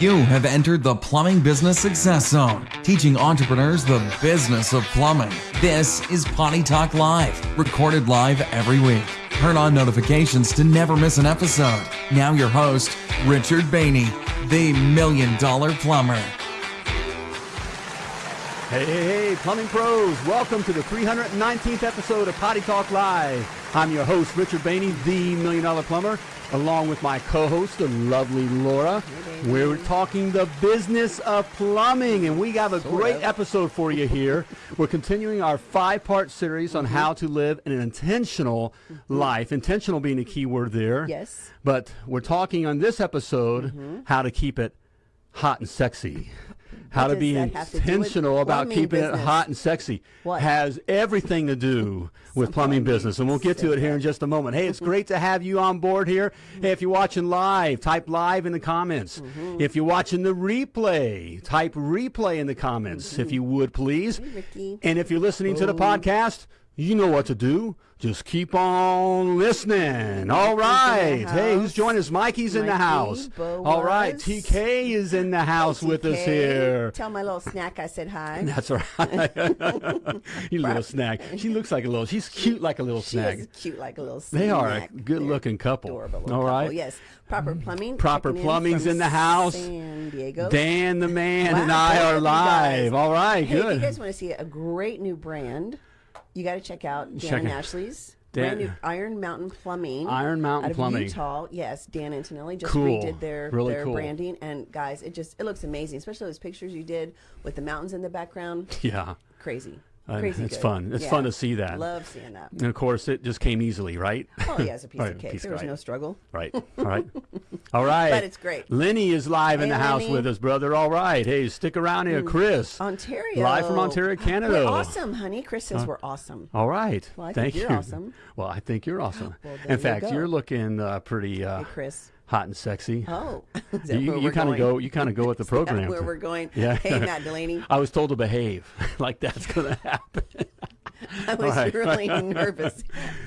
You have entered the Plumbing Business Success Zone, teaching entrepreneurs the business of plumbing. This is Potty Talk Live, recorded live every week. Turn on notifications to never miss an episode. Now, your host, Richard Bainey, the Million Dollar Plumber. Hey, hey, hey, plumbing pros, welcome to the 319th episode of Potty Talk Live. I'm your host, Richard Bainey, the Million Dollar Plumber, along with my co host, the lovely Laura. We're talking the business of plumbing, and we have a great episode for you here. We're continuing our five part series on mm-hmm. how to live an intentional mm-hmm. life, intentional being a key word there. Yes. But we're talking on this episode mm-hmm. how to keep it hot and sexy. How to be have to intentional about keeping it hot and sexy. What? Has everything to do with plumbing business. And we'll get to it here in just a moment. Hey, it's great to have you on board here. Hey, if you're watching live, type live in the comments. Mm-hmm. If you're watching the replay, type replay in the comments, if you would please. Mm-hmm. Ricky. And if you're listening to the podcast, you know what to do. Just keep on listening. All right. Hey, who's joining us? Mikey's in the house. All right. TK is in the house with us here. Tell my little snack I said hi. That's right. you little snack. She looks like a little. She's cute like a little She snack. is cute like a little snack. They are a good-looking couple. Adorable All couple. Yes. Proper mm. plumbing. Proper plumbing's in the house. San Diego. Dan the man and I are of you guys. live. All right. Hey, if good. you guys want to see a great new brand, you got to check out Dan Check. Ashley's Dan- brand new Iron Mountain Plumbing. Iron Mountain out of Plumbing. Utah. Yes, Dan Antonelli just Cool. redid their Really their cool. branding, and guys, it just it looks amazing, especially those pictures you did with the mountains in the background. yeah. Crazy, Uh, it's good. fun. It's Yeah. fun to see that. Love seeing that. And of course, it just came easily, right? Oh yeah, it's a piece Right, of cake. piece- there was right. no struggle. Right. All right. All right. But it's great. Lenny is live in the house Lenny. Mm. with us, brother. All right. Hey, stick around here, Chris. Ontario. Live from Ontario, Canada. We're awesome, honey. Chris says we're awesome. All right. Well, I Thank think you're you. awesome. Well, I think you're awesome. Well, in you fact, go. you're looking uh, pretty uh, Hey, Chris. Hot and sexy. Oh, you you kind of go. You kind of go with the program. where we're going. Yeah. Hey, Matt Delaney. I was told to behave. like that's going to happen. I was right. really nervous.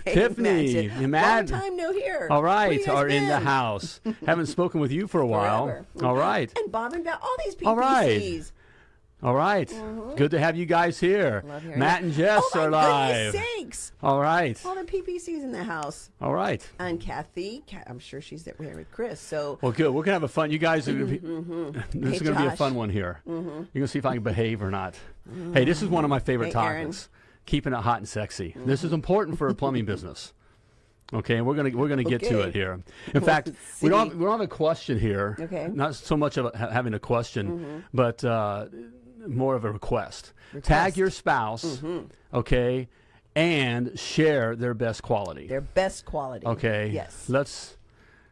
Tiffany, Matt. Long time no here. All right, are in the house. Haven't spoken with you for a while. Forever. All right. And Bob and all these PPCs. All right. All right. Good to have you guys here. Mm-hmm. Matt and Jess oh, are live. Sakes. All right. All the PPCs in the house. All right. And Kathy, I'm sure she's there with Chris. So Well, good. We're gonna have a fun. You guys, are gonna be, this Mm-hmm, Hey, is gonna be a fun one here. You're gonna see if I can behave or not. Hey, this is one of my favorite Hey, Aaron. topics. Keeping it hot and sexy. This is important for a plumbing business. Okay, and we're gonna we're gonna get to it here. In fact, we don't see. we don't have a question here. Okay. Mm-hmm. Not so much of a, having a question, but uh, more of a request. Tag your spouse. Mm-hmm. Okay, and share their best quality. their best quality. okay. Yes. Let's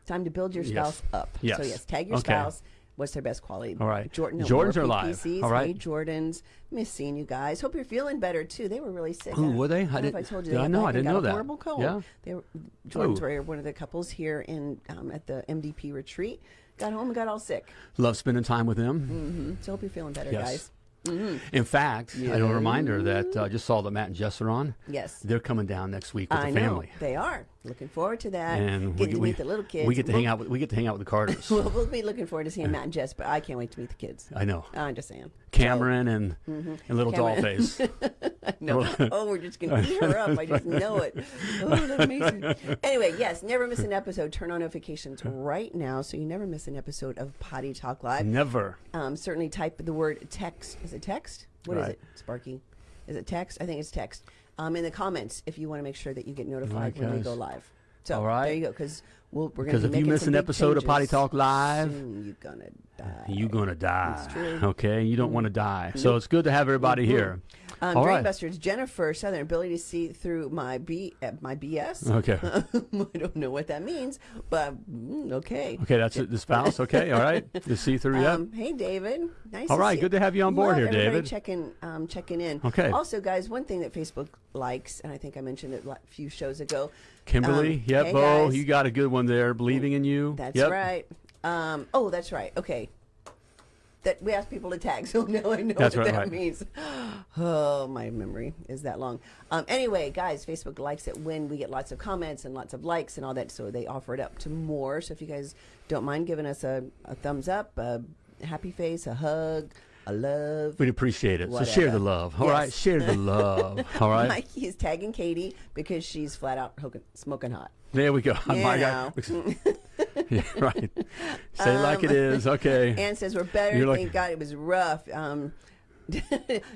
Time to build your Yes. spouse up. Yes. So yes, tag your Okay. spouse. What's their best quality? All right. Jordan. Jordans are live. PPCs. All right. Hey, Jordans. Miss seeing you guys. Hope you're feeling better too. They were really sick. Ooh, were they? I I don't know if didn't- I told you. did they I know? I didn't know a that. Horrible cold. Yeah. They were, Jordans Ooh. were one of the couples here in um, at the MDP retreat. Got home and got all sick. love spending time with them. hmm So hope you're feeling better, Yes. guys. In fact, I know a reminder that uh, just saw that Matt and Jess are on. Yes. They're coming down next week with I the know family. they are. Looking forward to that. And Getting we, to we, meet the little kids. we get to hang We'll- out with we get to hang out with the Carters. We'll, we'll be looking forward to seeing Matt and Jess, but I can't wait to meet the kids. I know. I'm just saying. Cameron and and little Cameron. Dollface. No. oh, we're just going to eat her up. I just know it. Oh, that's amazing. Anyway, yes, never miss an episode. Turn on notifications right now so you never miss an episode of Potty Talk Live. Never. Um, certainly type the word text. Is it text? What is Right. it, Sparky? Is it text? I think it's text. Um, in the comments if you want to make sure that you get notified when we go live. So All right. there you go. Because we'll, we're going Because if you miss an episode of Potty Talk Live. You're gonna die. You're gonna die. That's true. Okay, you don't want to die. So it's good to have everybody here. Um, All right. Drainbusters, Jennifer Southern, ability to see through my B, uh, my BS. Okay. I don't know what that means, but mm, okay. Okay, that's it, the spouse. Okay, all right. The see through. Yep. Um, hey, David. Nice. All right, good to have you on board Love here, David. Checking, um, checking in. Okay. Also, guys, one thing that Facebook likes, and I think I mentioned it a few shows ago. Kimberly. um, yep. hey, Bo, guys. you got a good one there. Believing in you. That's yep. right. Um, oh, that's right. Okay. That we ask people to tag, so now I know That's what right, that right. means. Oh, my memory is that long. Um, anyway, guys, Facebook likes it when we get lots of comments and lots of likes and all that, so they offer it up to more. So if you guys don't mind giving us a, a thumbs up, a happy face, a hug, a love. We'd appreciate it. So share the love. All right, Yes. share the love. All right. Mikey is tagging Katie because she's flat out hooking, smoking hot. There we go. You My know. God. yeah, right. Say it like it is. Okay. Um, Ann says we're better. You're Thank like- God it was rough. Um,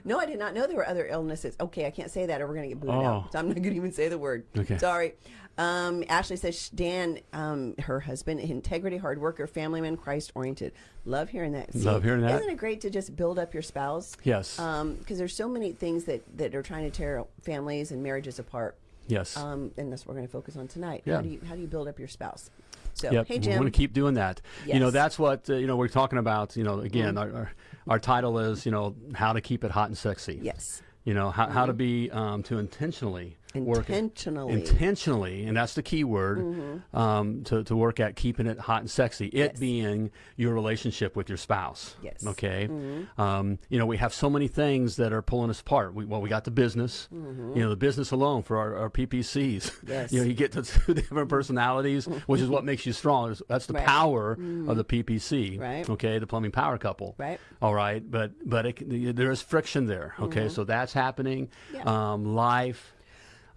no, I did not know there were other illnesses. Okay, I can't say that or we're going to get booted Oh. out. So I'm not going to even say the word. Okay. Sorry. Um, Ashley says Dan, um, her husband, integrity, hard worker, family man, Christ oriented. Love hearing that. Love hearing that. Isn't it great to just build up your spouse? Yes. Because there's so many things that, that are trying to tear families and marriages apart. yes. Um, and that's what we're going to focus on tonight. Yeah. How do you how do you build up your spouse? So Yep, hey we Jim, want to keep doing that. Yes. You know, that's what uh, you know. We're talking about. You know, again, Mm-hmm. our, our our title is you know how to keep it hot and sexy. yes, You know how, how to be um, to intentionally work Intentionally. intentionally, and that's the key word um, to to work at keeping it hot and sexy. It Yes. being your relationship with your spouse. Yes. Okay. Um, you know, we have so many things that are pulling us apart. We, well, we got the business. You know, the business alone for our, our PPCs. Yes. you know, you get the two different personalities, which is what makes you strong. That's the Right. power of the PPC. Right. Okay, the plumbing power couple. Right. All right, but but it, there is friction there. Okay, so that's happening. Yeah. Um, life,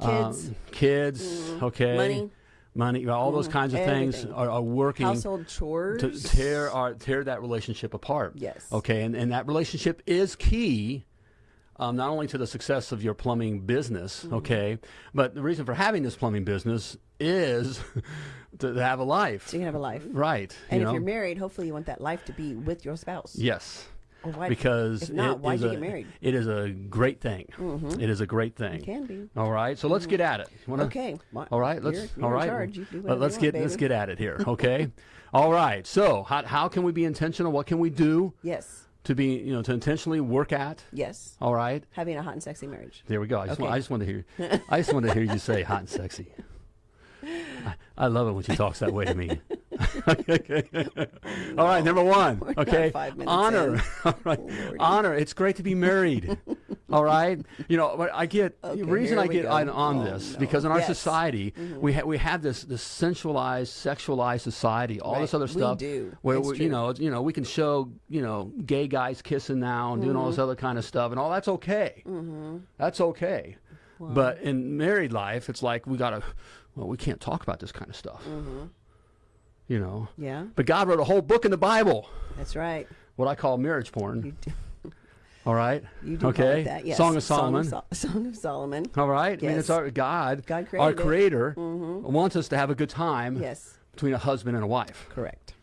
Kids. um, kids. Okay, Money. money. All those kinds of things are, are working household chores. to tear our tear that relationship apart. Yes. Okay, and, and that relationship is key. Um, not only to the success of your plumbing business, Mm-hmm. okay, but the reason for having this plumbing business is to, to have a life, so you can have a life. right? And you if know? you're married, hopefully you want that life to be with your spouse. yes, Why, because if not, why'd is you a- get married? Mm-hmm. It is a great thing. It is a great thing. It can be. All right, so let's get at it. Wanna- Okay. All right, let's. you're- you're all do Let, let's you get want, let's get at it here. Okay. all right. So how how can we be intentional? What can we do Yes. to be you know to intentionally work at? Yes. All right. Having a hot and sexy marriage. There we go. I just, want, Okay. I just want to hear. I just want to hear you say hot and sexy. I, I love it when she talks that way to me. All right, number one. We're okay, honor. in. All right, Lordy. honor. It's great to be married. All right, you know. But I get Okay, the reason I get on, on Oh, this no. because in our Yes. Mm-hmm. society we ha- we have this this sensualized, sexualized society. All this Right. other We stuff. do. Where we, you know you know we can show you know gay guys kissing now and doing all this Mm-hmm. other kind of stuff and all that's okay. That's okay. But in married life, it's like we gotta. Well, we can't talk about this kind of stuff. You know. Yeah. But God wrote a whole book in the Bible, That's right. what I call marriage porn. You do, all right. you do okay. that. Yes. Song of Solomon. Song of, Sol- Song of Solomon. all right. I mean, it's our God. God our created it. Creator mm-hmm. wants us to have a good time Yes. between a husband and a wife. Correct.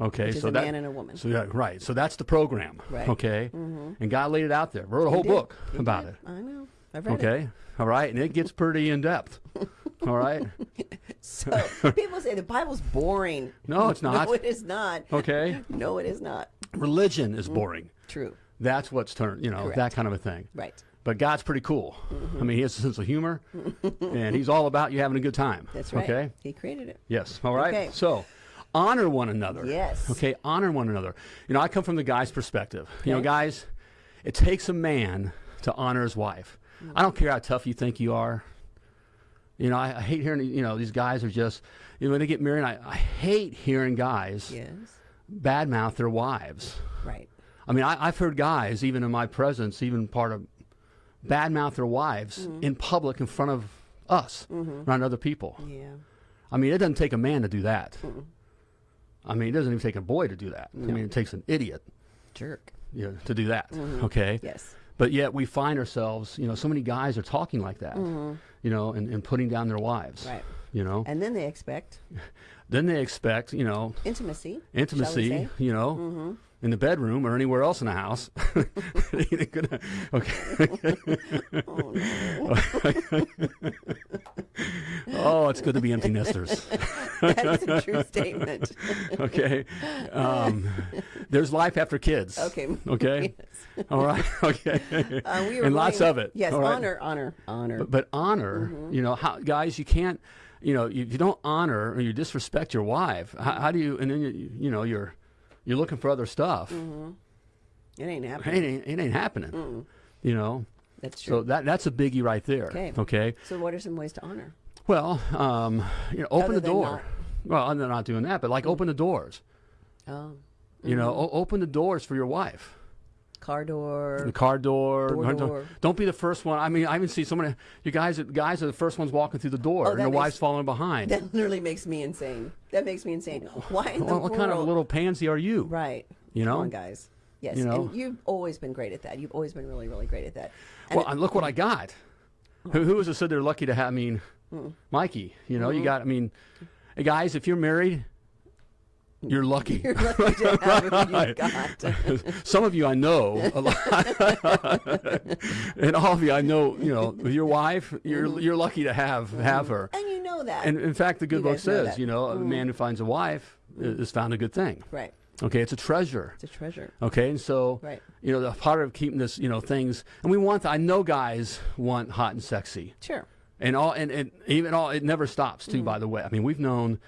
Okay. Which so a that, man and a woman. So yeah, right. So that's the program. Right. Okay. Mm-hmm. And God laid it out there. Wrote a whole book He about did. it. I know. I've read it. Okay. All right. And it gets pretty in depth. All right. So people say the Bible's boring. No, it's not. No, it is not. Okay. No, it is not. Religion is mm-hmm. boring. True. That's what's turned, you know, Correct. that kind of a thing. Right. But God's pretty cool. Mm-hmm. I mean, he has a sense of humor, and he's all about you having a good time. That's right. Okay. He created it. Yes. All right. Okay. So, honor one another. Yes. Okay. Honor one another. You know, I come from the guy's perspective. You know, guys, it takes a man to honor his wife. I don't care how tough you think you are. You know, I, I hate hearing. You know, these guys are just. You know, when they get married, I, I hate hearing guys Yes. badmouth their wives. Right. I mean, I, I've heard guys, even in my presence, even part of badmouth their wives Mm-hmm. in public in front of us, around other people. Yeah. I mean, it doesn't take a man to do that. I mean, it doesn't even take a boy to do that. I mean, it takes an idiot Jerk. you know, to do that. Mm-hmm. Okay. Yes. But yet we find ourselves, you know, so many guys are talking like that, you know, and, and putting down their wives. Right. You know, And then they expect then they expect, you know, intimacy. intimacy, you know, Mm-hmm. In the bedroom or anywhere else in the house. Okay. Oh. Oh, it's good to be empty nesters. That's a true statement. Okay. Um, there's life after kids. Okay. Okay. Yes. All right. Okay. Uh, we were and lots of it. Yes, right? honor, honor, honor. But, but honor, Mm-hmm. you know, how, guys, you can't, you know, you, you don't honor or you disrespect your wife. How, how do you? And then you, you know, you're you're looking for other stuff. Mm-hmm. it ain't It happening. ain't it ain't happening. You know. That's true. So that that's a biggie right there. Okay. Okay. So, what are some ways to honor? Well, um, you know, open Other the door. not- Well, I'm not doing that, but like mm. open the doors. Oh, You know, mm-hmm. o- open the doors for your wife. Car door. The car door. Door don't, door. don't be the first one. I mean, I even see so many. You guys, guys are the first ones walking through the door, Oh, and the makes- wife's following behind. That literally makes me insane. That makes me insane. Why in the what, what world? kind of little pansy are you? Right. You know? On, guys. Yes. You know? And you've always been great at that. You've always been really, really great at that. And Well, and look what I got. Who, who was it said they're lucky to have? I mean, Mikey. You know, Mm-hmm. you got. I mean, guys, if you're married, you're lucky. you're lucky to have who Right. you've got. Some of you I know a lot, and all of you I know. You know, with your wife, you're you're lucky to have have her. and you know that. And in fact, the good You book says, that. Mm-hmm. you know, a man who finds a wife is found a good thing. right. Okay, it's a treasure. It's a treasure. Okay, and so Right. you know the part of keeping this, you know, things, and we want. I know guys want hot and sexy, Sure. and all, and, and even all. It never stops Mm. too. By the way, I mean we've known,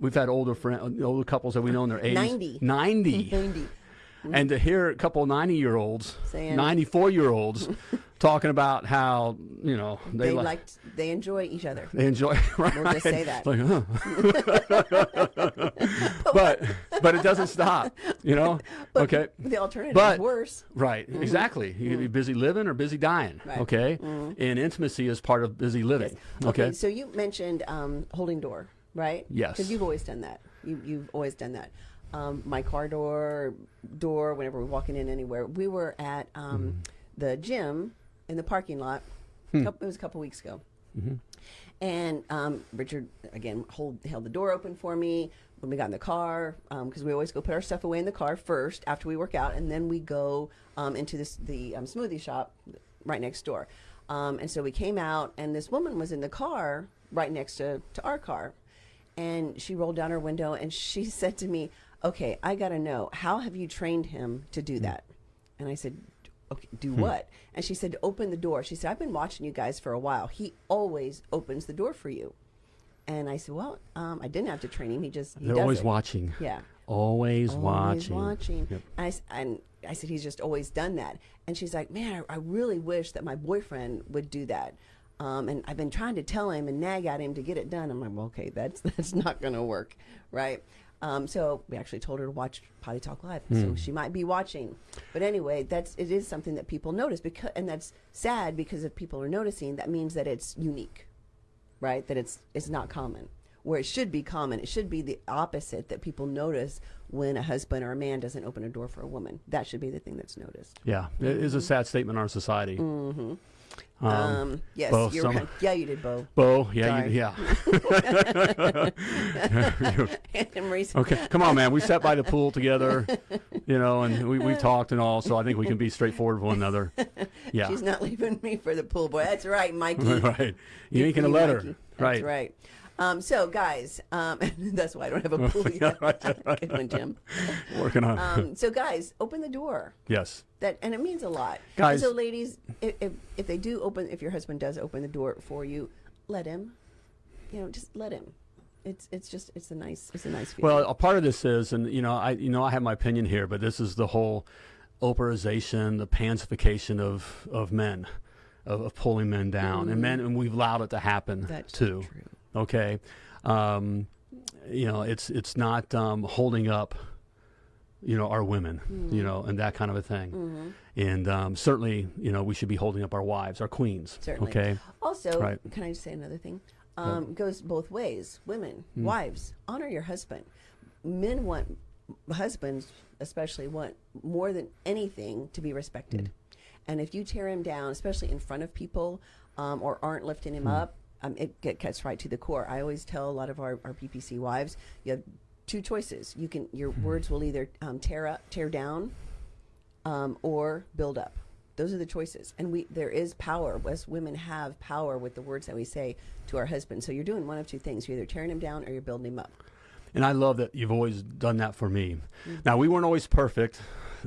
we've had older friend, older couples that we know in their eighties, 90. 90. 90. and to hear a couple ninety year olds, Saying- ninety four year olds, talking about how you know they, They like. liked, they enjoy each other. They enjoy, right? We'll just say that. Like, huh. but but it doesn't stop, you know. But okay, The alternative But- is worse. right, exactly. You can be busy living or busy dying. Mm-hmm. Right. Mm-hmm. Okay, and intimacy is part of busy living. Okay, So you mentioned um, holding door, right? Yes. Because you've always done that. You, you've always done that. Um, my car door, door, whenever we're walking in anywhere. We were at um, Mm-hmm. the gym in the parking lot. Hmm. Couple, it was a couple weeks ago. Mm-hmm. And um, Richard again hold, held the door open for me when we got in the car because we always go put our stuff away in the car first after we work out, and then we go um, into this the um, smoothie shop right next door. Um, and so we came out, and this woman was in the car right next to, to our car, and she rolled down her window and she said to me, "Okay, I got to know how have you trained him to do that?" And I said, okay, do what? And she said, open the door. She said, I've been watching you guys for a while. He always opens the door for you. And I said, well, um, I didn't have to train him. He just, he they're always it. watching. Yeah. Always, Always watching. watching. Yep. And, I, and I said, he's just always done that. And she's like, man, I, I really wish that my boyfriend would do that. Um, and I've been trying to tell him and nag at him to get it done. I'm like, well, okay, that's that's not going to work, right? Um, so we actually told her to watch Potty Talk Live, Hmm. so she might be watching. But anyway, that's it is something that people notice because, and that's sad because if people are noticing, that means that it's unique, right? That it's it's not common. Where it should be common, it should be the opposite that people notice when a husband or a man doesn't open a door for a woman. That should be the thing that's noticed. Yeah, it is a sad statement in our society. Mm-hmm. Um, Um, yes, Bo, you're kind yeah, you did, Bo. Bo, yeah, you, yeah. Okay, come on, man. We sat by the pool together, you know, and we, we talked and all, so I think we can be straightforward with one another. Yeah. she's not leaving me for the pool boy. That's right, Mikey. right. You ain't to let her. Right. That's right. Um, so, guys, um, that's why I don't have a pool yet. Good one, Jim. Working on Um, so, guys, open the door. Yes. That and it means a lot. And Guys- so, ladies, if, if if they do open, if your husband does open the door for you, let him. You know, just let him. It's it's just it's a nice it's a nice feeling. Well, a part of this is, and you know, I you know I have my opinion here, but this is the whole operization, the pansification of of men, of, of pulling men down, and men, and we've allowed it to happen That's too. true. Okay, um, you know, it's it's not um, holding up, you know, our women, Mm-hmm. you know, and that kind of a thing. And um, certainly, you know, we should be holding up our wives, our queens. Certainly. Okay. Also, Right. can I just say another thing? Um, Goes both ways. Women, Hmm. wives, honor your husband. Men want husbands, especially want more than anything to be respected. Hmm. And if you tear him down, especially in front of people, um, or aren't lifting Hmm. him up, um, it get, gets right to the core. I always tell a lot of our, our PPC wives, you have two choices. You can your Hmm. words will either um, tear up, tear down, um, or build up. Those are the choices, and we there is power. Us women have power with the words that we say to our husbands. So you're doing one of two things: you're either tearing him down or you're building him up. And I love that you've always done that for me. Mm-hmm. Now we weren't always perfect,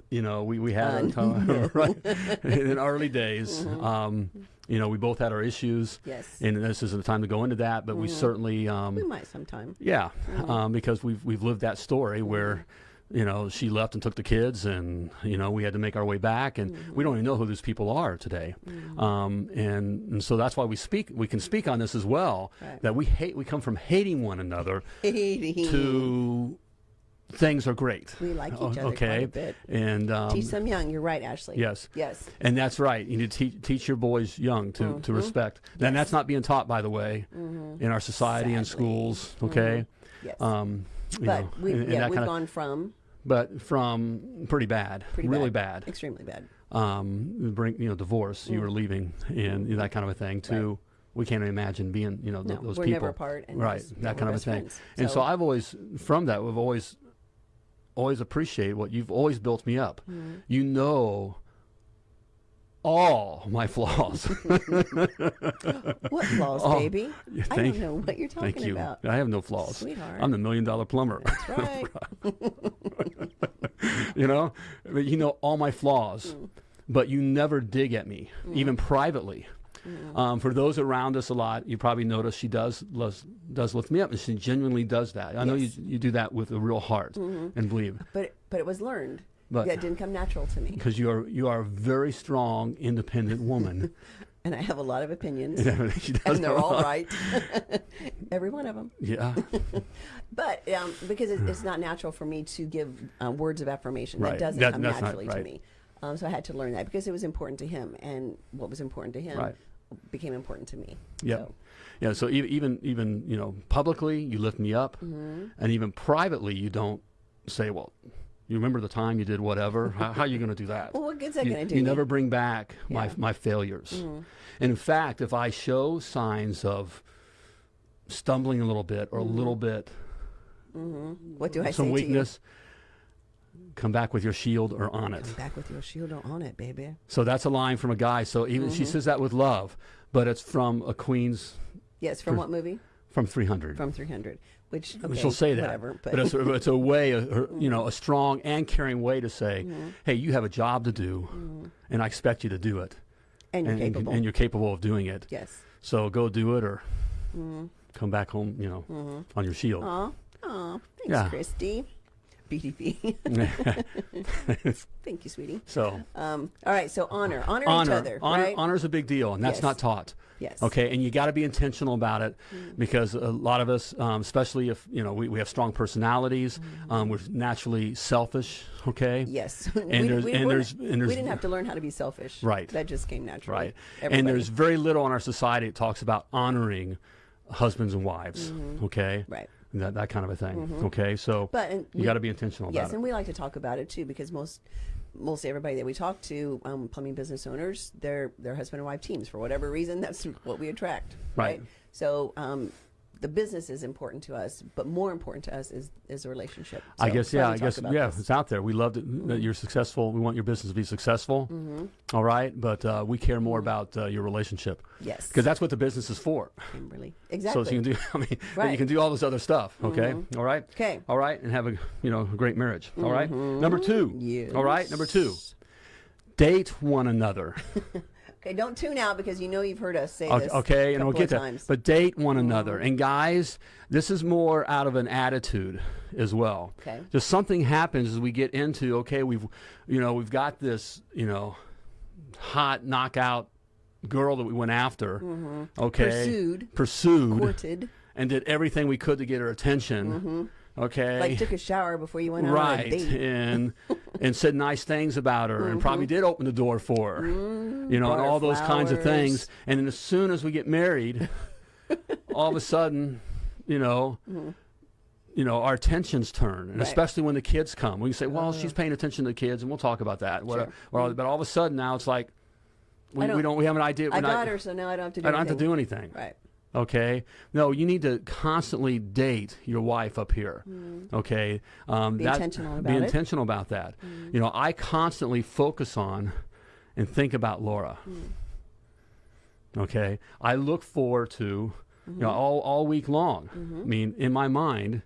you know. We we had our time, right in early days. Um, you know, we both had our issues, Mm-hmm. Yes, and this isn't the time to go into that. But we certainly, um, we might sometime. yeah, Mm-hmm. um, because we've we've lived that story where. You know, she left and took the kids, and you know we had to make our way back, and Mm-hmm. we don't even know who these people are today, um, and, and so that's why we speak. We can speak on this as well. Right. That we hate. We come from hating one another Hating. to things are great. We like each O- other okay, a bit. and um, Teach them young. You're right, Ashley. Yes. Yes. And that's right. You need to teach, teach your boys young to, Mm-hmm. to respect. And that's not being taught, by the way, in our society and schools. Okay. Yes. Um, you but know, we, and- and yeah, we've gone from but from pretty bad, pretty really bad, bad. extremely bad. Um, bring you know divorce. You were leaving and you know, that kind of a thing. To we can't imagine being you know No, those we're people. never apart, and right. just- that kind of a thing. friends. And so So- I've always from that we've always always appreciate what you've always built me up. Mm-hmm. You know all my flaws. What flaws, Oh, baby? yeah, I don't know what you're talking Thank you. about. I have no flaws. Sweetheart. I'm the million dollar plumber. That's right. you know, But you know all my flaws, Mm. but you never dig at me, even privately. Mm. Um, for those around us a lot, you probably notice she does does, does lift me up, and she genuinely does that. I know you you do that with a real heart and believe, but but it was learned. But- yeah, it didn't come natural to me, because you are you are a very strong, independent woman. and I have a lot of opinions, and they're all right, every one of them. Yeah, But um, because it, it's not natural for me to give uh, words of affirmation, Right. that doesn't That- come naturally to me. Um, so I had to learn that because it was important to him, and what was important to him Right. Became important to me. Yeah, So, yeah. So even even you know publicly, you lift me up, Mm-hmm. and even privately, you don't say, "Well, you remember the time you did whatever." how, how are you going to do that? well, what good's that going to do? you me? never bring back my Yeah. Mm-hmm. my failures. And in fact, if I show signs of stumbling a little bit or a little bit What do Mm-hmm. I some weakness, come back with your shield or on it. Come? Back with your shield or on it, baby. So that's a line from a guy. So even Mm-hmm. she says that with love, but it's from a queen's Yes, from what movie? from 300. From 300. Which okay, She'll say that, whatever. But, but, it's, a, it's a way, a, her- you know, a strong and caring way to say, Mm-hmm. "Hey, you have a job to do, and I expect you to do it, and you're and, capable. and you're capable of doing it. yes. So go do it, or Mm-hmm. come back home, you know, on your shield." Aw, aw, thanks, Yeah. Christy. BDP. Thank you, sweetie. so Um, all right, so honor, honor, honor, each other, honor, right? honor's a big deal, and that's Yes. not taught. Yes. Okay, and you got to be intentional about it Mm. because a lot of us, um, especially if you know we, we have strong personalities, um, we're naturally selfish. Okay, Yes. And we, there's- we and there's- and there's- we didn't have to learn how to be selfish. Right. That just came naturally. right. Everybody. And there's very little in our society that talks about honoring husbands and wives. Okay, Mm-hmm. Right. That that kind of a thing. Okay, so But and you got to be intentional about it. Yes, it. and we like to talk about it too because most most everybody that we talk to, um, plumbing business owners, they're they're husband and wife teams for whatever reason. That's what we attract, Right. right? So um, the business is important to us, but more important to us is is the relationship. I guess yeah. I guess yeah. this. It's out there. We love that, that you're successful. We want your business to be successful. Mm-hmm. All right, but uh, we care more about uh, your relationship Yes, because that's what the business is for. Kimberly. Exactly. so you can do. I mean, Right. Mm-hmm. can do all this other stuff. Okay. All right. Okay. All right, and have a you know a great marriage. All right. Number two. Yes. All right. Number two. Date one another. Okay, don't tune out because you know you've heard us say Okay, this. okay, and we'll get of that. times. Mm-hmm. But date one another. And guys, this is more out of an attitude as well. Okay. Just something happens as we get into okay, we've you know, we've got this, you know, hot knockout girl that we went after. Okay. Mm-hmm. Pursued. Pursued. courted, And did everything we could to get her attention. Okay. Mm-hmm. like took a shower before you went out on a right date. and and said nice things about her and probably did open the door for her you know and all those kinds of things and then as soon as we get married all of a sudden you know you know our attentions turn and Mm-hmm. Right. Uh-huh. especially when the kids come we can say well she's paying attention to the kids and we'll talk about that whatever Well, but all of a sudden now it's like we, don't- don't we have an idea we're I not, got her, so now I don't have to do I don't have to do anything Right. Okay. No, you need to constantly date your wife up here. Okay. Um, Mm. Be that- intentional Be about it. Mm. intentional about that. You know, I constantly focus on and think about Laura. Mm. Okay. I look forward to, you Mm-hmm. know, all, all week long. I mean, in my mind,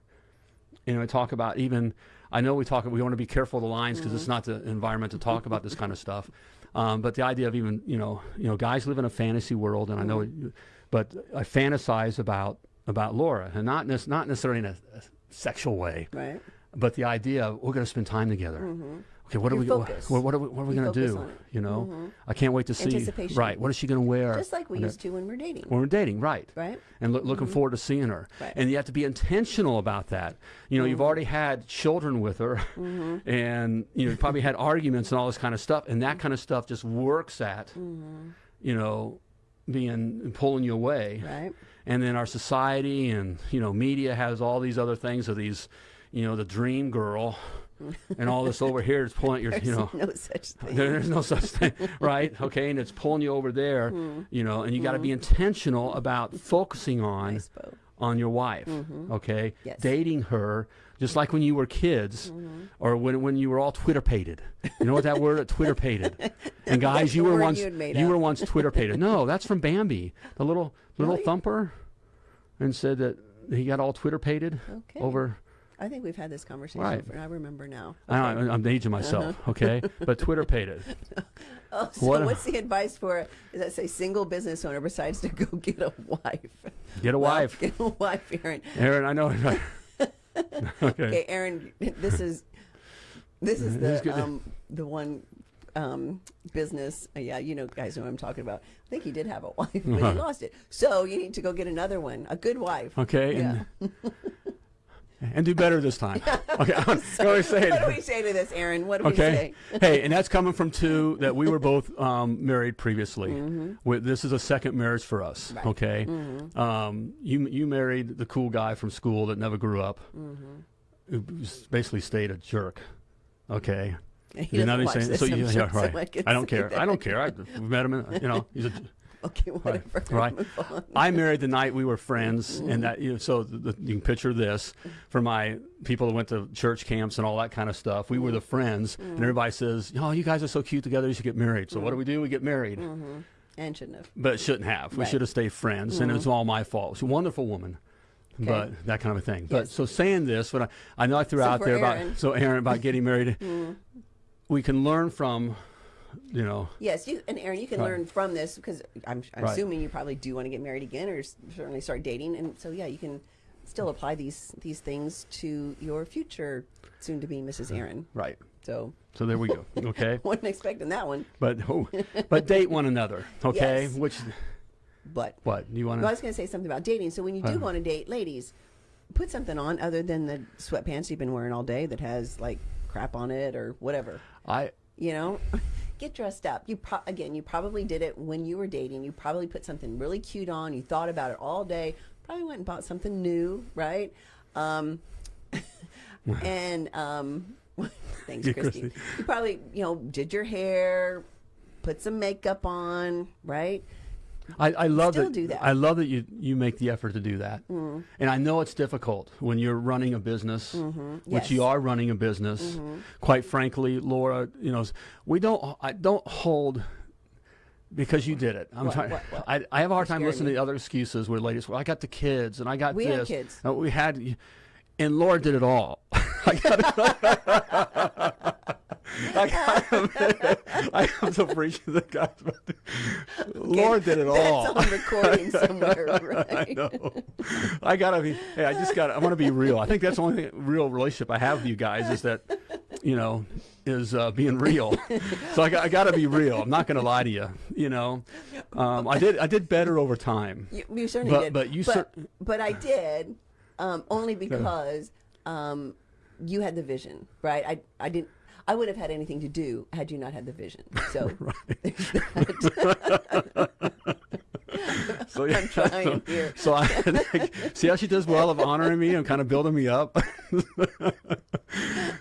you know, I talk about even, I know we talk, we want to be careful of the lines because Mm-hmm. it's not the environment to talk about this kind of stuff. Um, but the idea of even, you know, you know, guys live in a fantasy world, and I know, Mm-hmm. it- but I fantasize about about Laura, and not nec- not necessarily in a, a sexual way, Right. but the idea of we're going to spend time together. Mm-hmm. Okay, what are we? What, what are we? What are we going to do? You know, mm-hmm. I can't wait to see. Anticipation. Right. What is she going to wear? Just like we used to when we're dating, when we're dating, right? right? And loo- looking mm-hmm. forward to seeing her. Right. And you have to be intentional about that. You know, you've already had children with her, and you know, you probably had arguments and all this kind of stuff, and that kind of stuff just works at, you know, being pulling you away. Right. And then our society and you know media has all these other things of these, you know, the dream girl, and all this over here is pulling your, you know. no such thing. There- There's no such thing, right? Okay, and it's pulling you over there, hmm. you know, and you got to be hmm. intentional about focusing on on your wife, mm-hmm. okay? Yes. Dating her, just like when you were kids, mm-hmm. or when when you were all Twitter pated. You know what that word? Twitter pated. And guys, you were once you up. were once Twitter pated. No, that's from Bambi, the little little Really? thumper, and said that he got all Twitter pated Okay. over. I think we've had this conversation. Right. before, I remember now. I Okay. know, I'm aging myself, uh-huh. okay? But Twitter pated. Oh, so What- what's the advice for is that say single business owner besides to go get a wife? Get a Well, wife. Get a wife, Aaron. Aaron, I know. okay. Okay, Aaron, this is this is the um the one um business. uh, yeah, you know, guys know what I'm talking about. I think he did have a wife, but he Uh-huh. lost it. So you need to go get another one, a good wife. Okay. Yeah. And, do better this time. Okay. I'm to say What do we say to this, Aaron? What do we Okay. say? hey, and that's coming from two that we were both um, married previously. Mm-hmm. We- This is a second marriage for us. Right. Okay. Mm-hmm. Um, you you married the cool guy from school that never grew up, Mm-hmm. who basically stayed a jerk. Okay. He you know what I'm saying- so I'm you, sure, yeah, so right. I I don't care. I don't care. I we met him. in- You know, he's a Okay, Right. whatever. Right. On. I married the night we were friends, Mm-hmm. and that you know, so the, you can picture this for my people that went to church camps and all that kind of stuff. We were the friends, Mm-hmm. and everybody says, "Oh, you guys are so cute together. You should get married." So what do we do? We get married, Mm-hmm. And shouldn't have. but shouldn't have. We Right. Mm-hmm. should have stayed friends, and it's all my fault. She's a wonderful woman. But that kind of a thing. But so saying this, what I, I know I threw So out there Aaron. about so Aaron about getting married, we can learn from, you know, Yes, you and Aaron, you can Right. learn from this because I'm, I'm Right. assuming you probably do want to get married again, or certainly start dating, and so yeah, you can still apply these these things to your future soon-to-be Mrs. Aaron. right. So So there we go. Okay. wasn't expecting that one, but oh, but date one another. Okay. Yes. Which but what you want well, I was going to say something about dating. So when you do Uh. go on a date, ladies, put something on other than the sweatpants you've been wearing all day that has like crap on it or whatever. I you know get dressed up. You pro- again you probably did it when you were dating. You probably put something really cute on. You thought about it all day. Probably went and bought something new right? Um, and um, thanks Yeah, christy. Christy. you probably you know did your hair put some makeup on right I, I love that. do that. Mm. I love that you you make the effort to do that. And I know it's difficult when you're running a business, which Mm-hmm. Yes. you are running a business. Quite frankly, Laura, you know, we don't. I don't hold. Because you did it, I'm What- trying. what- what? I, I have a hard time listening me. to other excuses where ladies, well, I got the kids and I got We had this. kids. Uh, we had, and Laura did it all. I got. I got. I appreciative of the guys. Laura did it all. that's on recording somewhere right? I know. I gotta be. Hey, I just got. to I want to be real. I think that's the only thing, real relationship I have with you guys is that, you know, is uh, being real. so I, got- I got to be real. I'm not going to lie to you. You know, um, I did. I did better over time. You, you certainly But- did. but you but, cer- but I did um, only because um, you had the vision, right? I I didn't. I would have had anything to do had you not had the vision. So that. So yeah. I'm trying here. So I see how she does well of honoring me and kind of building me up.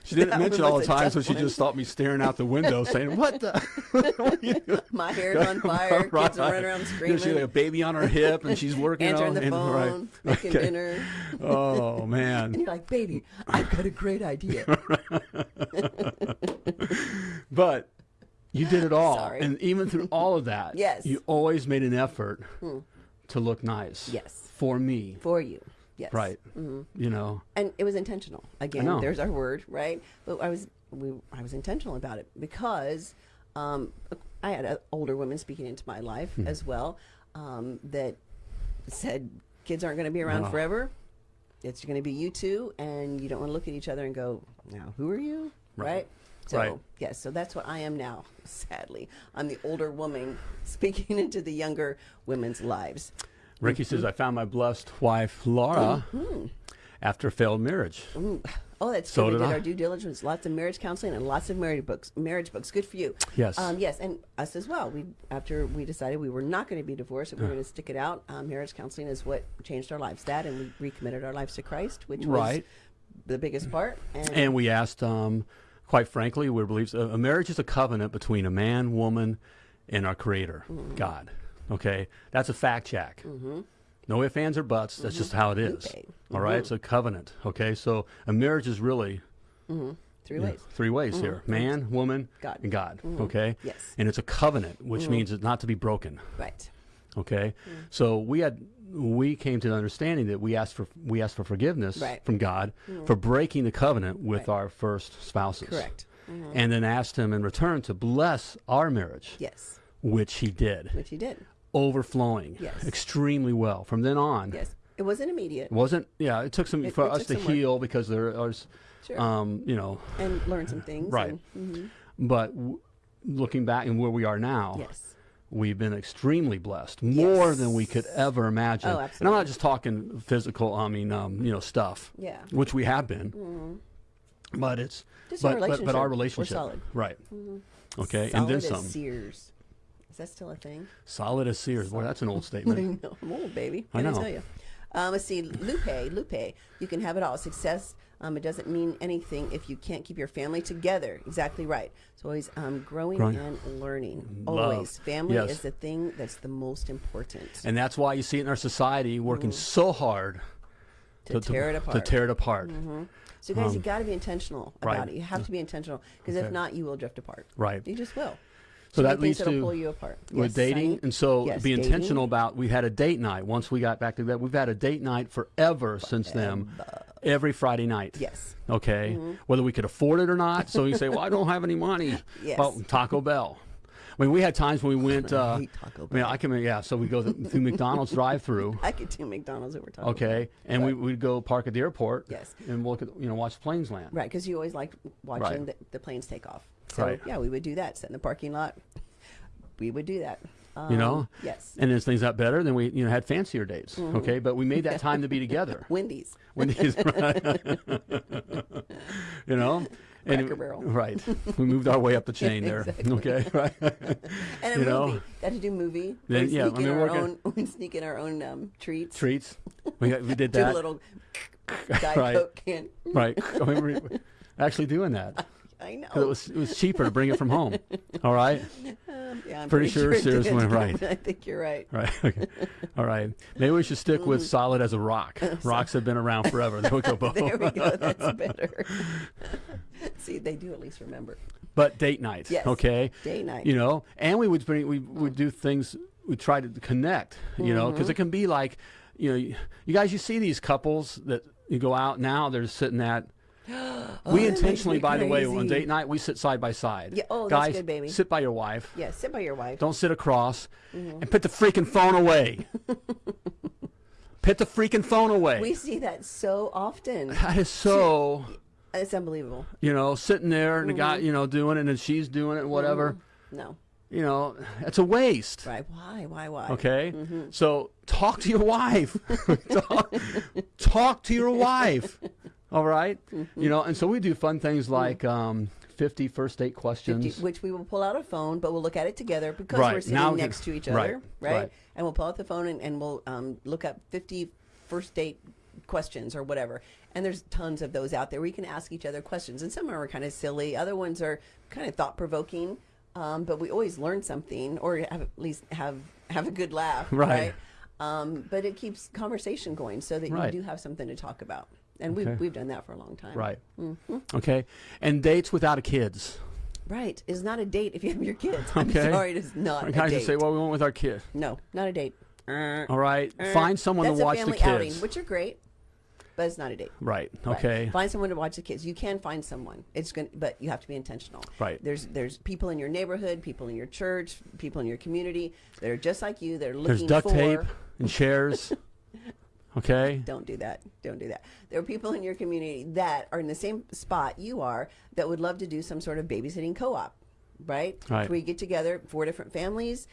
she didn't That mention all the was a times tough when she one. just stopped me staring out the window, saying, "What the?" what are you doing?" My hair's on fire. Kids are running around You know, screaming. she had a baby on her hip, and she's working answering on the and, phone, right. making Okay. dinner, Oh man! and you're like, "Baby, I've got a great idea." But you did it all, Sorry. and even through all of that, Yes. Hmm. you always made an effort to look nice. Yes. for me, For you, yes, right? Mm-hmm. You know, and it was intentional. Again, know. there's our word, right? But I was we, I was intentional about it because um, I had uh, older women speaking into my life Hmm. as well um, that said kids aren't going to be around Oh. forever. it's going to be you two, and you don't want to look at each other and go, "Now, who are you?" Right. Right. So Right. yes, so that's what I am now. Sadly, I'm the older woman speaking into the younger women's lives. Ricky says, I found my blessed wife, Laura, after a failed marriage. Ooh. Oh, that's So good. We did did I. our due diligence. Lots of marriage counseling and lots of marriage books. Marriage books. Good for you. Yes. Um, yes, and us as well. We after we decided we were not going to be divorced, and we were going to stick it out. Um, marriage counseling is what changed our lives. That and we recommitted our lives to Christ, which was the biggest part. And, And we asked, um, quite frankly, we believe a, a marriage is a covenant between a man, woman, and our Creator, mm. God. Okay, that's a fact check. Mm-hmm. No ifs, ands, or buts. That's just mm-hmm. how it is. Okay. All right, it's a mm-hmm. covenant. Okay, so a marriage is really three you know, ways. three ways here: man, woman, God. and God. Okay. Yes. And it's a covenant, which means it's not to be broken. Right. Okay, Mm. so we had we came to the understanding that we asked for we asked for forgiveness Right. Mm. from God for breaking the covenant with Right. our first spouses. Correct. And then asked Him in return to bless our marriage, Yes. which He did, Which he did. overflowing Yes. extremely well. From then on, Yes. It wasn't immediate. it wasn't yeah. It took some It- for it us to some work. heal because there was, Sure. um, you know, and learn some things. Right. and- mhm. but w- looking back and where we are now, Yes. We've been extremely blessed, more than we could ever imagine. Oh, And I'm not just talking physical. I mean, um, you know, stuff. Yeah. Which we have been. But it's Just but, our but but our relationship. We're relationship, solid. Mm-hmm. right? Okay, Solid and then as some. Sears. Is that still a thing? Solid as Sears. Boy, that's an old I statement. know. I'm old, baby. I know. tell you? Um, let's see. Lupe, Lupe. You can have it all. Success. Um, it doesn't mean anything if you can't keep your family together. Exactly right. So always um, growing, Growing. and learning. Love. Always. Family Yes. is the thing that's the most important. and that's why you see it in our society working so hard to, tear it apart. To tear it apart. so guys, you got to be intentional about right. it. You have to be intentional because Okay. if not, you will drift apart. Right. You just will. So that leads to pull you apart. with Yes, dating, and so Yes, be dating. intentional about. We had a date night once we got back to that. We've had a date night forever since then, every Friday night. Yes. Okay, whether we could afford it or not. So you say, "Well, I don't have any money." Yes. Well, Taco Bell. I mean, we had times when we went. Uh, hate Taco I mean, Bell. I can. Yeah, so we go th- through McDonald's drive-through. I could do McDonald's over Taco Okay, Bell. and we we'd go park at the airport. Yes. and look at you know watch planes land. Right, because you always like watching Right. the, the planes take off. So Right. yeah, we would do that. Sit in the parking lot. We would do that. Um, You know. Yes. And as things got better, then we you know had fancier dates. Mm-hmm. Okay, but we made that time to be together. Wendy's. Wendy's. he's you know and Barrel. right we moved our way up the chain there Exactly. okay right And a You know. movie. Got to do movie. Then- yeah, sneak I in mean, our working- own. We'd sneak in our own um, treats. treats we, got, we did that. Do a little Diet Right. Coke can. right I remember actually doing that I know. it was it was cheaper to bring it from home all right Um, yeah, I'm pretty sure it Sears went right. I think you're right. right okay all right maybe we should stick with solid as a rock rocks have been around forever they would go Mm. There we go. That's better. See, they do at least remember. but date night Yes. okay Date night. you know and we would bring we would do things we try to connect you know because it Mm-hmm. can be like you know you, guys you see these couples that you go out now they're sitting at we Oh, that intentionally by the way on date night we sit side by side Yeah, oh, that's guys good, baby. sit by your wife Yeah, sit by your wife. don't sit across Mm-hmm. and put the freaking phone away put the freaking phone away We see that so often. that is so It's unbelievable. you know sitting there and the Mm-hmm. guy you know doing it and she's doing it whatever No. you know it's a waste Right. Why? Why? Why? Okay, Mm-hmm. so talk to your wife. talk, talk to your wife. All right? Mm-hmm. you know, and so we do fun things like um, 50 first date questions. 50, which we will pull out a phone, but we'll look at it together because Right, we're sitting now next to each right, other, right? right. And we'll pull out the phone and, and we'll um, look up 50 first date questions or whatever. And there's tons of those out there you can ask each other questions. And some are kind of silly, other ones are kind of thought provoking. Um, but we always learn something or have, at least have have a good laugh, Right. right? Um, but it keeps conversation going so that Right. you do have something to talk about. And Okay. we've, we've done that for a long time. right. Mm-hmm. Okay. And dates without a kids. Right. It's not a date if you have your kids. I'm Okay. sorry, it is not Our a date. just say, well, we went with our kid. no, not a date. Uh, All right. uh, Find someone to watch a the family kids. outing, which are great, but it's not a date. right. Right. Okay. Find someone to watch the kids. You can find someone. It's going but you have to be intentional. Right. There's there's people in your neighborhood, people in your church, people in your community that are just like you. They're There's looking duct for tape and chairs. Okay. Don't do that. Don't do that. There are people in your community that are in the same spot you are that would love to do some sort of babysitting co-op, right? Right. We get together four different families.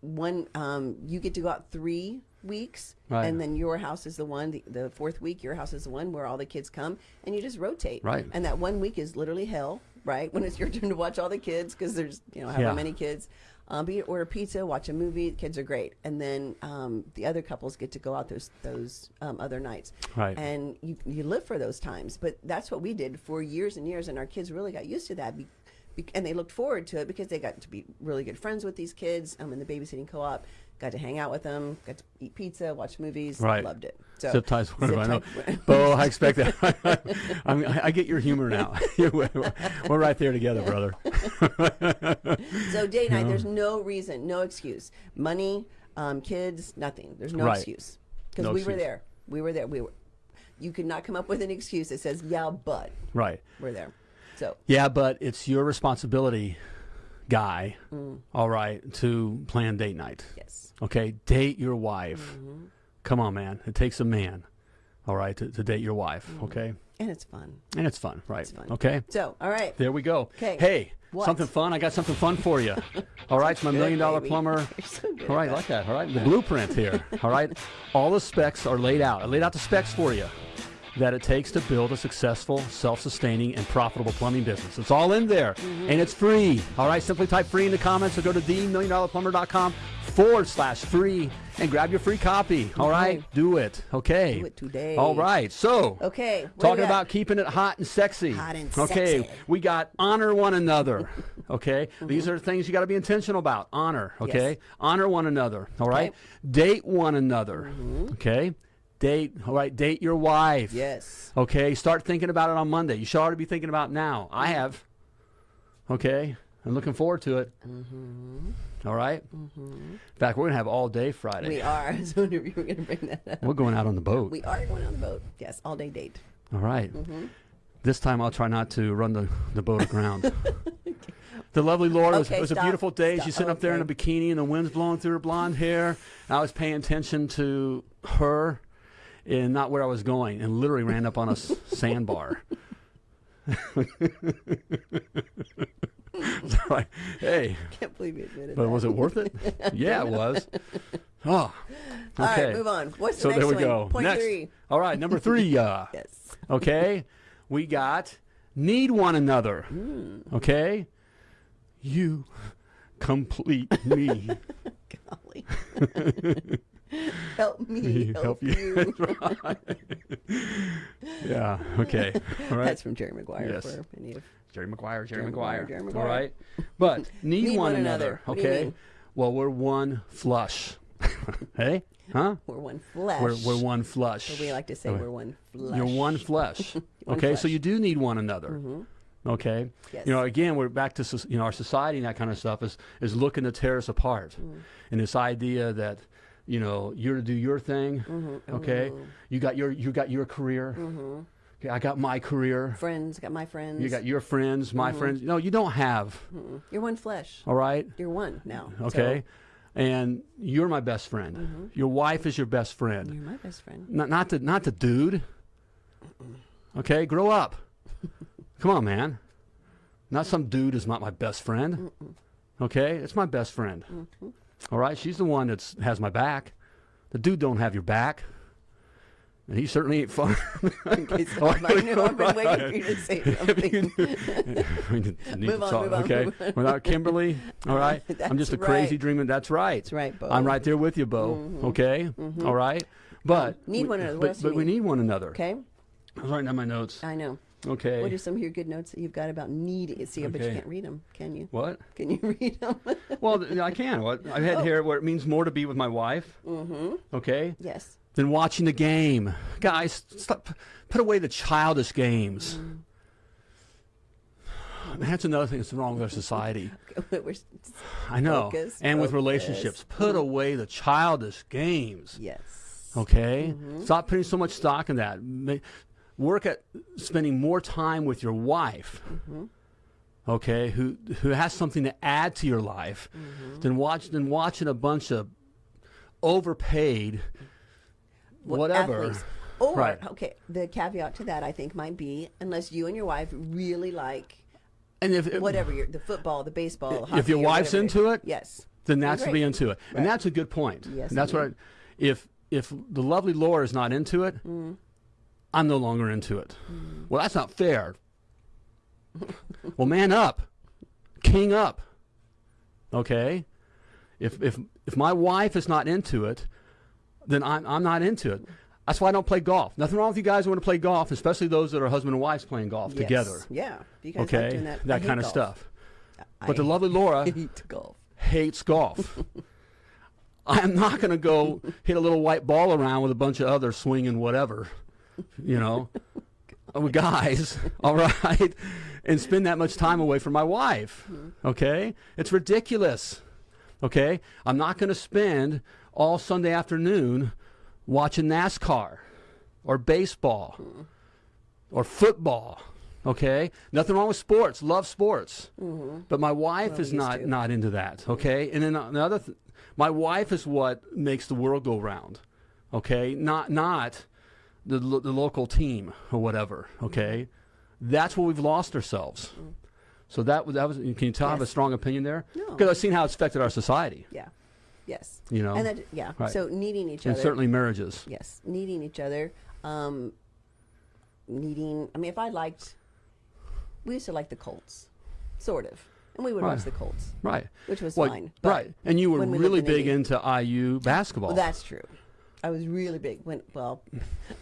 One, um, you get to go out three weeks, Right. and then your house is the one. The, the fourth week, your house is the one where all the kids come, and you just rotate. Right. And that one week is literally hell, right? When it's your turn to watch all the kids because there's you know however Yeah. many kids. Um, but you order pizza, watch a movie. The kids are great, and then um, the other couples get to go out those those um, other nights. Right. And you you live for those times. But that's what we did for years and years, and our kids really got used to that. Be, be, and they looked forward to it because they got to be really good friends with these kids. Um, in the babysitting co-op, got to hang out with them, got to eat pizza, watch movies. Right. Loved it. So Zip ties, whatever. I know. Zip Bo, I expect that. I, mean, I I get your humor now. we're right there together, brother. So date night, there's no reason, no excuse. Money, um, kids, nothing. There's no Right. excuse because No we were there. We were there. We were. You could not come up with an excuse that says, "Yeah, but Right. we're there." So Yeah, but it's your responsibility, guy, Mm. all right, to plan date night. yes, Okay, date your wife. Mm-hmm. Come on, man. It takes a man, all right, to, to date your wife. Mm-hmm. Okay, and it's fun. and it's fun, right? It's fun. Okay, So all right, there we go. 'Kay. Hey, What? something fun. I got something fun for you. All right, it's my Good, million dollar baby. plumber. So All right, like that. All right, the blueprint here. All right, all the specs are laid out. I laid out the specs for you that it takes to build a successful, self-sustaining, and profitable plumbing business. It's all in there, Mm-hmm. and it's free. All right, simply type free in the comments or go to themilliondollarplumber.com forward slash free and grab your free copy. All right, Okay. do it. Okay. Do it today. All right. So. Okay, Talking about keeping it hot and sexy. Hot and okay. sexy. We got honor one another. Okay. These are things you got to be intentional about. Honor. Okay. Mm-hmm. Yes. Honor one another. All right. Date one another. Okay. Date. All right. Date your wife. yes, Okay. Start thinking about it on Monday. You should already be thinking about it now. I mm-hmm. have. Okay. I'm looking forward to it. Mm-hmm. All right. Mm-hmm. In fact, we're gonna have all day Friday. we are. I was wondering if you were going to bring that up. We're going out on the boat. We are going on the boat. Yes, all day date. All right. Mm-hmm. This time I'll try not to run the, the boat aground. the lovely Laura, it was, it was a beautiful day. Stop. She's sitting up there in a bikini and the wind's blowing through her blonde hair. I was paying attention to her and not where I was going and literally ran up on a sandbar. All right. Hey, Can't believe you admitted but that. was it worth it? yeah, it was. Oh, All okay. right, move on. What's the So next there we one? go. Point Next. three. All right, number three. Uh, Yes. Okay? We got need one another. Hmm. Okay? You complete me. Golly. help me help, you. yeah, okay. All right. That's from Jerry Maguire Yes. for any of Jerry Maguire, Jerry, Jerry Maguire. Jerry Maguire. right? But need, Need one, one another. another. What do you Okay? Well, we're one flush. hey? Huh? we're one flesh. We're, we're one flush. So we like to say Okay. we're one flesh. You're one flesh. One okay, so flesh. Mm-hmm. you do need one another. Okay, Yes. you know, again, we're back to you know our society and that kind of stuff is is looking to tear us apart, Mm. and this idea that you know you're to do your thing. Mm-hmm. Okay, you got your you got your career. Okay, I got my career. friends. Got my friends. You got your friends, my Mm-hmm. friends. No, you don't have. You're one flesh. All right. You're one now. So Okay. And you're my best friend. Your wife is your best friend. you're my best friend. Not not the not the dude. Okay, grow up. Come on, man. Not some dude is not my best friend. Okay, it's my best friend. All right, she's the one that has my back. The dude don't have your back, and he certainly ain't fun. Okay, so I know I've been waiting for you to say something. we need, Move to on, talk, move on, okay? move. Without Kimberly, all right? I'm just a crazy dreamer. That's right. That's right, Bo. I'm right there with you, Bo. Mm-hmm. Okay? Mm-hmm. All right? But. Need we- one another. But, else do you but we need? need one another. Okay. I was writing down my notes. I know. Okay. What are some of your good notes that you've got about needing? See, but you can't read them, can you? What? Can you read them? Well, I can. What I had here where it means more to be with my wife. Mm-hmm. Okay. yes. Than watching the game, guys. Stop. Put away the childish games. That's another thing that's wrong with our society. I know. And with relationships, put away the childish games. yes. Okay? Mm-hmm. Stop putting so much stock in that. Work at spending more time with your wife. Mm-hmm. Okay, who who has something to add to your life Mm-hmm. than watch than watching a bunch of overpaid what whatever. athletes. Or Right. okay, the caveat to that I think might be unless you and your wife really like And if whatever your the football, the baseball, If hockey, your wife's into it, yes, then that's to be into it, and that's a good point. Yes, and that's what. I, if if the lovely Laura is not into it, Mm. I'm no longer into it. Mm. Well, that's not fair. well, man up, king up. Okay, if if if my wife is not into it, then I'm I'm not into it. That's why I don't play golf. Nothing wrong with you guys who want to play golf, especially those that are husband and wives playing golf Yes. together. Yeah, you guys like Okay, doing that, that kind of stuff. I But the lovely Laura golf. hates golf. I am not going to go hit a little white ball around with a bunch of others swinging whatever, you know, with guys, all right, and spend that much time away from my wife. Okay? It's ridiculous. Okay? I'm not going to spend all Sunday afternoon watching NASCAR or baseball or football. Okay, nothing wrong with sports. Love sports, but my wife is not to. not into that. Okay, and then another, th- my wife is what makes the world go round. Okay, not not the the local team or whatever. Okay, that's where we've lost ourselves. So that was that was. Can you tell I have a strong opinion there? No. because I've seen how it's affected our society. Yeah, yes, You know, and that yeah. Right. So needing each and other. And certainly marriages. Yes, needing each other. Um, needing. I mean, if I liked, we used to like the Colts, sort of, and we would watch the Colts, Right. which was Well, fine. right. And you were really in big into IU basketball. Well, that's true. I was really big when, well,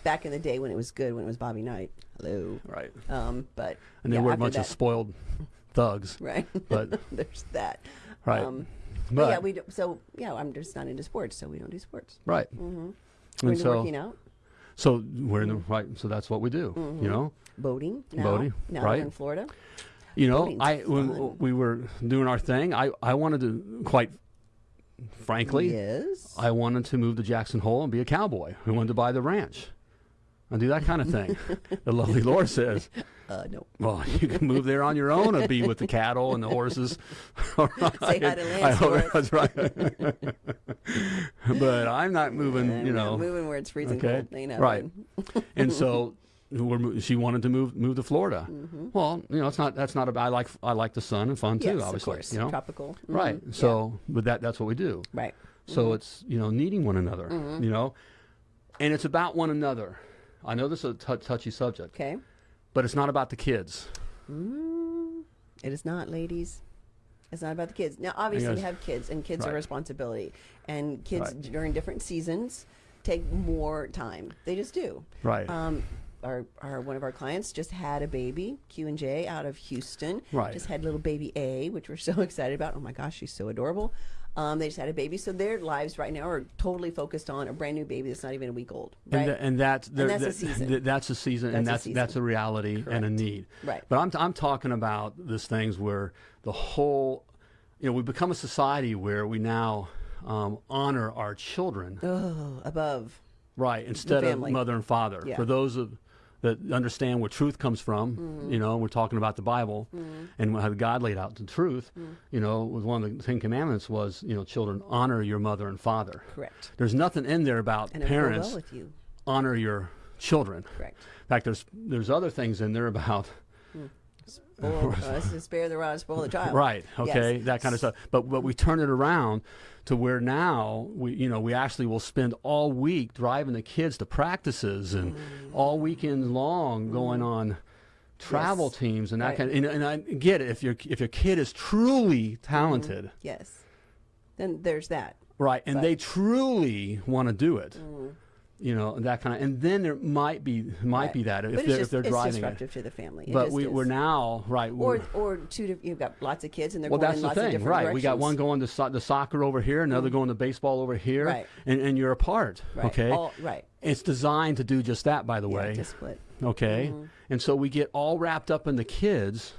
back in the day when it was good, when it was Bobby Knight. Hello. right. Um, but And they yeah, were a after bunch of spoiled thugs. right. but- there's that. Right. Um, But, but yeah, we do, so yeah, I'm just not into sports, so we don't do sports. right. Mm-hmm. We're And so, working out, so we're in the right. So that's what we do. You know. boating. Now, Boating, now right. we're in Florida. You know. Boating's I when fun. we were doing our thing, I I wanted to quite frankly, yes. I wanted to move to Jackson Hole and be a cowboy. I wanted to buy the ranch. And do that kind of thing. the lovely Laura says, uh, no. Well, you can move there on your own and be with the cattle and the horses. Right. Say hi to Lance I hope that's right. but I'm not moving, you know. moving where it's freezing okay, cold. Ain't right. and so we're, mo- she wanted to move move to Florida. Well, you know, it's not that's not about. I like I like the sun and fun too. Yes, obviously, of course. you know. Tropical. Mhm. Right. Yeah. So, but that that's what we do. Right. So it's you know needing one another. Mm-hmm. You know, and it's about one another. I know this is a touchy subject, Okay. but it's not about the kids. Mm, it is not, ladies. It's not about the kids. Now, obviously, we have kids, and kids are Right. a responsibility. And kids Right. during different seasons take more time. They just do. Right. Um, our, our one of our clients just had a baby, Q and J, out of Houston. Right. Just had little baby A, which we're so excited about. Oh my gosh, she's so adorable. Um, they just had a baby, so their lives right now are totally focused on a brand new baby that's not even a week old. Right. And, tha- and that's there- that's a season. th- that's a season, and That's that's a that's a reality and a need. Right. But I'm t- I'm talking about this things where the whole, you know, we become a society where we now um, honor our children, oh, above. right, instead of mother and father. Yeah. For those of that understand where truth comes from, Mm-hmm. you know, we're talking about the Bible and how God laid out the truth. Mm. You know, was one of the Ten Commandments was, you know, children honor your mother and father. Correct. There's nothing in there about And it will go parents well you. honor your children. Correct. In fact, there's there's other things in there about Spoil, uh, spare the rod, spoil the child. right, okay, Yes. that kind of stuff. But but we turn it around to where now we you know we actually will spend all week driving the kids to practices and mm. all weekend long mm. going on travel Yes. teams and that Right. kind of, and, and I get it if your if your kid is truly mm-hmm. talented, Yes. Then there's that. right, and But- they truly want to do it. Mm. You know that kind of, and then there might be might Right. be that if but they're just, if they're it's driving it. to the family. It But we, we're now right. or or two. You've got lots of kids, and they're well, going that's in the lots of thing, right? We got one going to so- the soccer over here, another mm-hmm. going to baseball over here, Right. and, and you're apart. Right. Okay, All, right. it's designed to do just that, by the Yeah, way. to split. okay, mm-hmm. and so we get all wrapped up in the kids,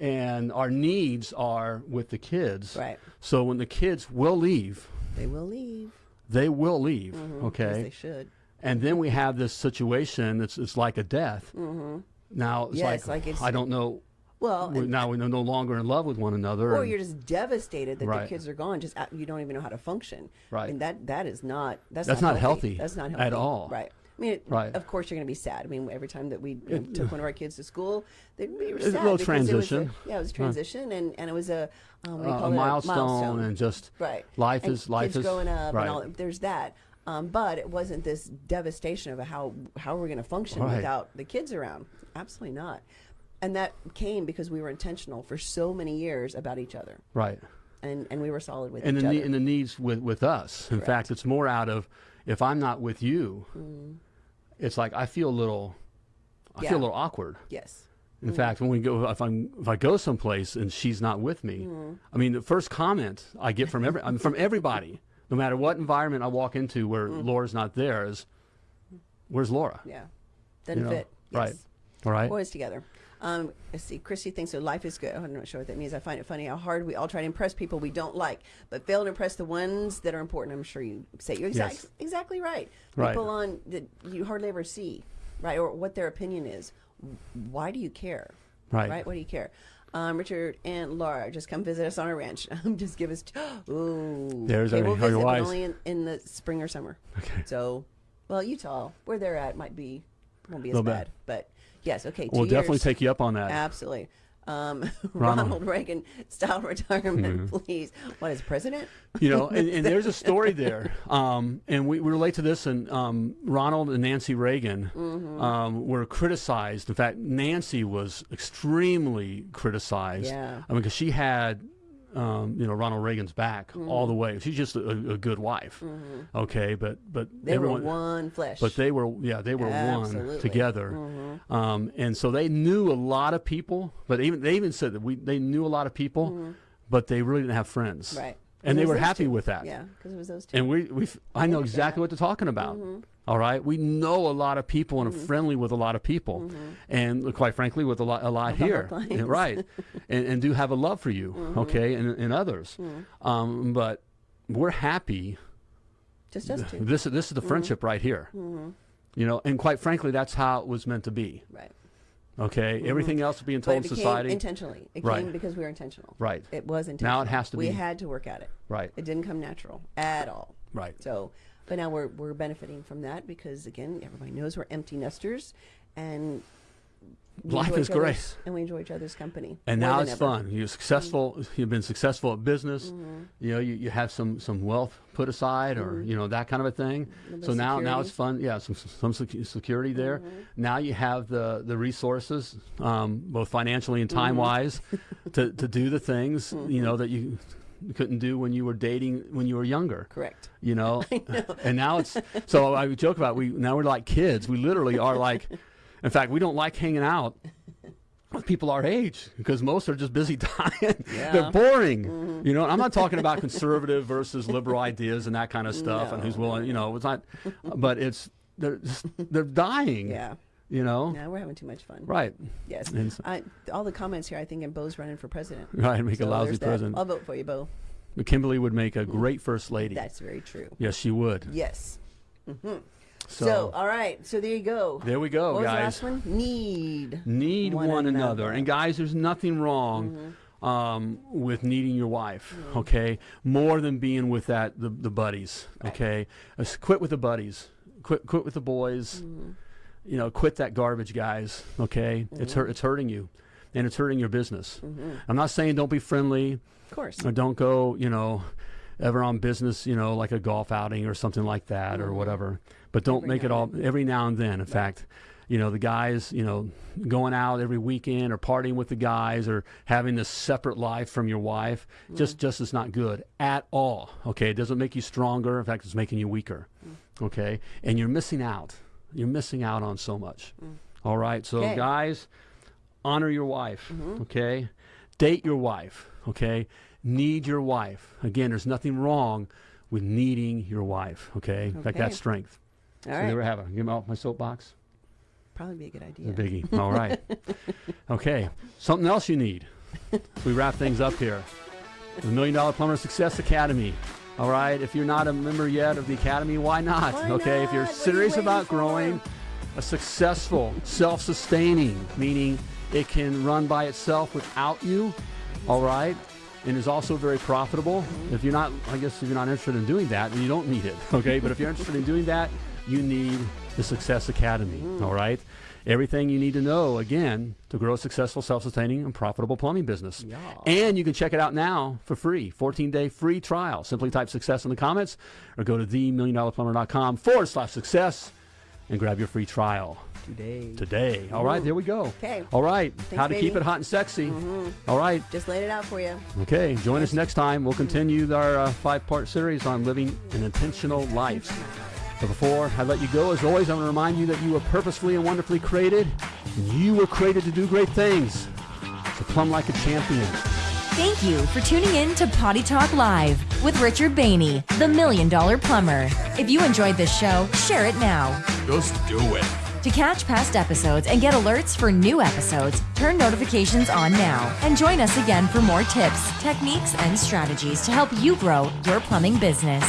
and our needs are with the kids. Right. So when the kids will leave, They will leave. They will leave. Yes, Okay, they should. and then we have this situation. It's it's like a death. Now it's Yes, like, like it's- I don't know. Well, we, and- now we're no longer in love with one another. or and- you're just devastated that Right. the kids are gone. Just uh, you don't even know how to function. Right. And that that is not that's, That's not, not healthy That's not healthy at all. Right. I mean, Right. of course you're going to be sad. I mean, every time that we you know, took one of our kids to school, they, we were It's a sad little because it was a- transition. yeah, it was a transition, and, and it was a um, what do you uh, a it? milestone, and just right. life And is life is growing up, right. and all. There's that. Um, but it wasn't this devastation of how how we're going to function Right. without the kids around. Absolutely not. And that came because we were intentional for so many years about each other, right. and and we were solid with and each the other. and the needs with with us. In Correct. fact, it's more out of if I'm not with you, it's like I feel a little, I Mm. Yeah. feel a little awkward. yes. In fact, when we go, if I'm if I go someplace and she's not with me, I mean, the first comment I get from every from everybody, no matter what environment I walk into where Laura's not there, is where's Laura? Yeah. Doesn't know, fit. right. All right. Boys together. Um, let's see. Chrissy thinks that life is good. I'm not sure what that means. I find it funny how hard we all try to impress people we don't like, but fail to impress the ones that are important. I'm sure you say you're exact, Yes. exactly right. Right. People on that you hardly ever see, right? Or what their opinion is. Why do you care? Right. Right. What do you care? Um, Richard and Laura just come visit us on our ranch. just give us. Ooh. There's okay, we'll visit, but only in, in the spring or summer. Okay. So, well, Utah, where they're at, might be won't be as bit. bad. But yes, okay. We'll two definitely take you up on that. Absolutely. Um, Ronald. Ronald Reagan style retirement, please. What is president? you know, and, and there's a story there, um, and we, we relate to this. And um, Ronald and Nancy Reagan Mm-hmm. um, were criticized. In fact, Nancy was extremely criticized. Yeah. I mean, because she had, um, you know, Ronald Reagan's back Mm-hmm. all the way. She's just a, a good wife. Okay, but but They everyone. were one flesh. But they were, yeah, they were Absolutely. Mm-hmm. one together, um, and so they knew a lot of people. But even they even said that we they knew a lot of people, but they really didn't have friends, Mm-hmm. right. And they were happy two. with that. Yeah, because it was those two. And we we I know exactly what they're talking about. Mm-hmm. All right, we know a lot of people and are friendly with a lot of people, and quite frankly, with a lot a lot Mm-hmm. Here. Yeah, right, and, and do have a love for you, Mm-hmm. okay, and, and others, um, but we're happy Just us two. this this is the friendship right here. You know, and quite frankly, that's how it was meant to be. Right. Okay, everything else being told it in society. intentionally. It Right. came because we were intentional. Right. It was intentional. Now it has to we be. had to work at it. right, It didn't come natural at all. right. So, but now we're we're benefiting from that because again, everybody knows we're empty nesters, and Life is great. and we enjoy each other's company. And now it's ever. fun. You're successful. You've been successful at business. Mm-hmm. You know, you, you have some some wealth put aside, or you know that kind of a thing. So now now it's fun. Yeah, some some security there. Mm-hmm. Now you have the the resources, um, both financially and Mm-hmm. time wise, to to do the things you know that you couldn't do when you were dating when you were younger. Correct. you know, and now it's so I joke about we now we're like kids. We literally are like in fact we don't like hanging out with people our age because most are just busy dying. They're boring. Mm-hmm. You know I'm not talking about conservative versus liberal ideas and that kind of stuff and who's willing you know it's not but it's they're just, they're dying. Yeah. You know Now we're having too much fun. right Yes. And s- I, all the comments here, I think, and Bo's running for president. right make a lousy there's that. president I'll vote for you, Bo. Kimberly would make a mm. great first lady That's very true. yes she would Yes. Mm-hmm. so, So, all right. So there you go. there we go what guys the last one? Need. need one, One another. another. And guys, there's nothing wrong mm-hmm. um, with needing your wife. Mm. Okay, more than being with that the, the buddies. Okay, Uh, quit with the buddies. Quit quit with the boys. Mm-hmm. You know, quit that garbage, guys. Okay, it's mm-hmm. hurt. It's hurting you, and it's hurting your business. Mm-hmm. I'm not saying don't be friendly Of course. or don't go. You know. Ever on business, you know, like a golf outing or something like that, or mm-hmm. whatever. But don't Every make it all every now and then. In fact, you know, the guys, you know, going out every weekend or partying with the guys or having this separate life from your wife just mm. just is not good at all. Okay, it doesn't make you stronger. In fact, it's making you weaker. Mm. Okay, and you're missing out. You're missing out on so much. Mm. All right, so Okay. guys, honor your wife. Mm-hmm. Okay, date your wife. Okay, need your wife. Again, there's nothing wrong with needing your wife. Okay, in fact, Okay. that's strength. All so right. there we have it. Give me off my soapbox. Probably be a good The idea. biggie. All right. okay. Something else you need. we wrap things up here. The Million Dollar Plumber Success Academy. All right. If you're not a member yet of the academy, why not? Why okay. If you're not? What are you serious waiting about for? growing a successful, self-sustaining, meaning It can run by itself without you. All right. And is also very profitable. If you're not, I guess, if you're not interested in doing that, then you don't need it. Okay. but if you're interested in doing that, you need the Success Academy. All right. Everything you need to know, again, to grow a successful, self sustaining, and profitable plumbing business. Yeah. And you can check it out now for free 14 day free trial. Simply type success in the comments or go to themilliondollarplumber.com forward slash success and grab your free trial Today. today. All right, there we go. Okay. All right, how to keep it hot and sexy. All right. Just laid it out for you. Okay, join us next time. We'll continue our uh, five part series on living an intentional life. But before I let you go, as always, I want to remind you that you were purposefully and wonderfully created. And you were created to do great things. So plumb like a champion. Thank you for tuning in to Potty Talk Live with Richard Bainey, the Million Dollar Plumber. If you enjoyed this show, share it now. Just do it. To catch past episodes and get alerts for new episodes, turn notifications on now and join us again for more tips, techniques, and strategies to help you grow your plumbing business.